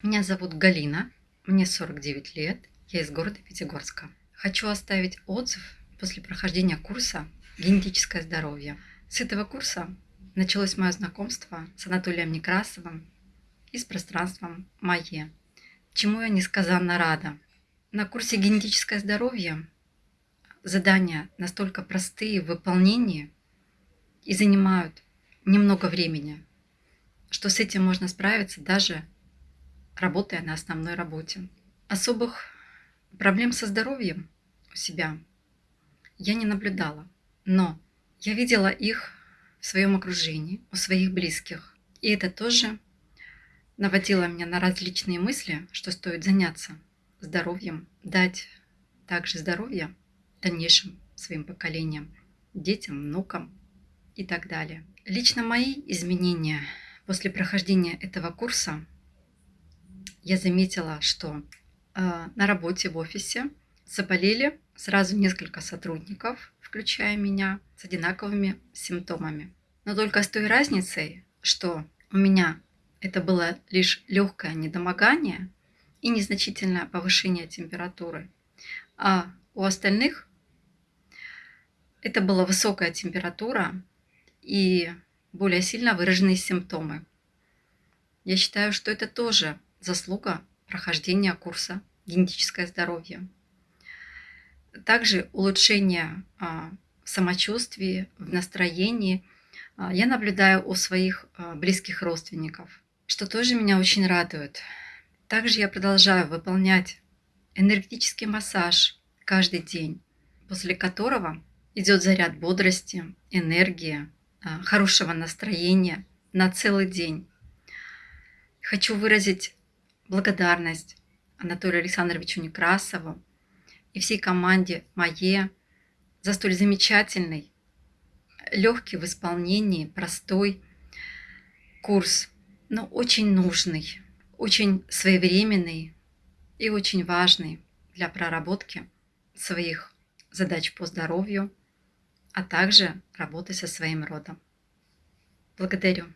Меня зовут Галина, мне 49 лет, я из города Пятигорска. Хочу оставить отзыв после прохождения курса «Генетическое здоровье». С этого курса началось мое знакомство с Анатолием Некрасовым и с пространством Майе, чему я несказанно рада. На курсе «Генетическое здоровье» задания настолько простые в выполнении и занимают немного времени, что с этим можно справиться даже работая на основной работе. Особых проблем со здоровьем у себя я не наблюдала, но я видела их в своем окружении, у своих близких. И это тоже наводило меня на различные мысли, что стоит заняться здоровьем, дать также здоровье дальнейшим своим поколениям, детям, внукам и так далее. Лично мои изменения после прохождения этого курса я заметила, что э, на работе в офисе заболели сразу несколько сотрудников, включая меня, с одинаковыми симптомами. Но только с той разницей, что у меня это было лишь легкое недомогание и незначительное повышение температуры, а у остальных это была высокая температура и более сильно выраженные симптомы. Я считаю, что это тоже заслуга прохождения курса «Генетическое здоровье». Также улучшение а, в самочувствии, в настроении а, я наблюдаю у своих а, близких родственников, что тоже меня очень радует. Также я продолжаю выполнять энергетический массаж каждый день, после которого идет заряд бодрости, энергии, хорошего настроения на целый день. Хочу выразить благодарность Анатолию Александровичу Некрасову и всей команде МАЕ за столь замечательный, легкий в исполнении, простой курс, но очень нужный, очень своевременный и очень важный для проработки своих задач по здоровью, а также работы со своим родом. Благодарю.